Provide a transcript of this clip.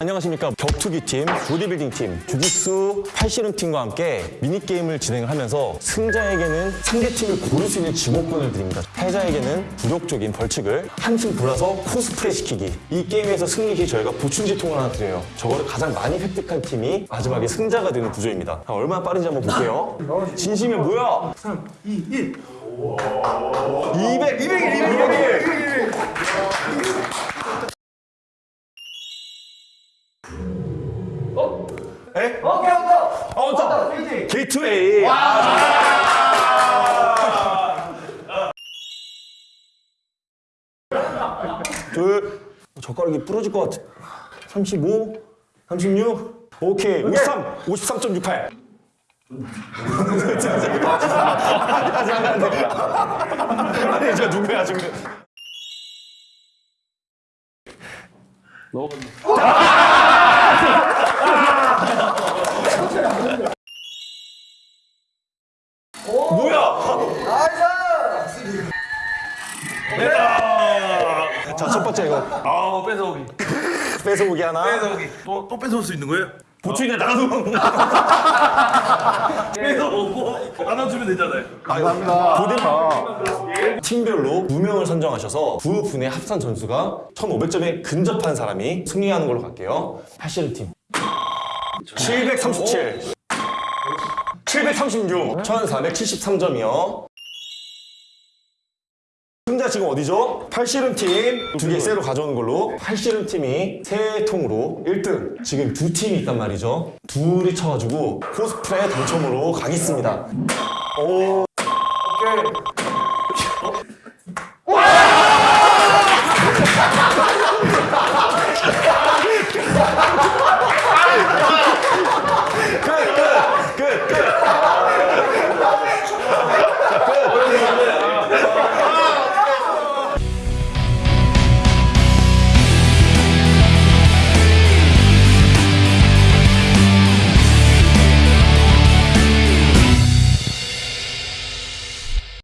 안녕하십니까 격투기 팀, 보디빌딩 팀, 주짓수, 팔씨름 팀과 함께 미니게임을 진행을 하면서 승자에게는 상대팀을 고를 수 있는 지목권을 드립니다 패자에게는 굴욕적인 벌칙을 한층 돌아서 코스프레 시키기 이 게임에서 승리 시 저희가 보충지통을 하나 드려요 저거를 가장 많이 획득한 팀이 마지막에 승자가 되는 구조입니다 자, 얼마나 빠른지 한번 볼게요 진심이 뭐야? 3, 2, 1. 200! 200일! 200 에? 어, 깨웠다. 어, 왔다! 페이지. 게이트웨이! 둘, 젓가락이 부러질 것 같아. 35, 36, 오케이, 53, 53.68. 아니, 저 누구야, 지금. 뭐야? 됐다. 자, 첫 번째 이거. 아우 뺏어오기 뺏어보기 하나. 뺏어오기 또, 또 뺏어올 수 있는 거예요? 보충이네, 나도. 뺏어오고 하나 주면 되잖아요 감사합니다. 팀별로 두 명을 선정하셔서 두 분의 합산 점수가 1,500점에 근접한 사람이 승리하는 걸로 갈게요. 팔씨름 팀. 737. 736. 1,473점이요. 승자 지금 어디죠? 팔씨름 팀. 두개 세로 가져오는 걸로. 팔씨름 팀이 세 통으로 1등. 지금 두 팀이 있단 말이죠. 둘이 쳐가지고 코스프레 당첨으로 가겠습니다. 오